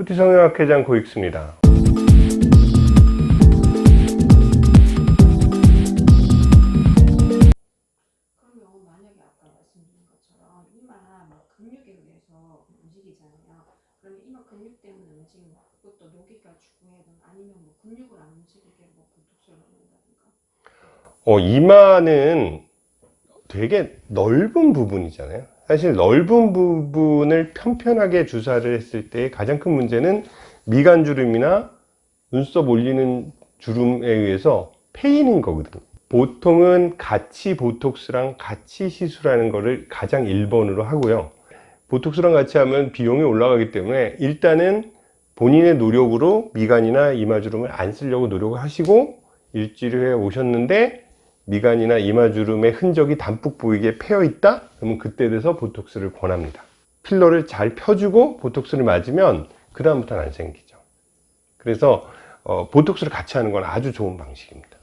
푸티 성형학 회장 고익수입니다. 그러면 만약에 아까 말씀드린 것처럼 이마 막 근육에 의해서 움직이잖아요. 그러면 이마 근육 때문에 움직이는 그것도 녹이가 주고해든 아니면 뭐 근육을 안 움직이게 뭐 보톡스를 넣는다든가. 어, 이마는 되게 넓은 부분이잖아요. 사실 넓은 부분을 편편하게 주사를 했을 때 가장 큰 문제는 미간 주름이나 눈썹 올리는 주름에 의해서 패이는 거거든요. 보통은 같이 보톡스랑 같이 시술하는 거를 가장 1번으로 하고요. 보톡스랑 같이 하면 비용이 올라가기 때문에 일단은 본인의 노력으로 미간이나 이마주름을 안 쓰려고 노력을 하시고 일주일 후에 오셨는데 미간이나 이마 주름의 흔적이 담뿍 보이게 패여 있다? 그러면 그때 돼서 보톡스를 권합니다. 필러를 잘 펴주고 보톡스를 맞으면 그 다음부터는 안 생기죠. 그래서 어, 보톡스를 같이 하는 건 아주 좋은 방식입니다.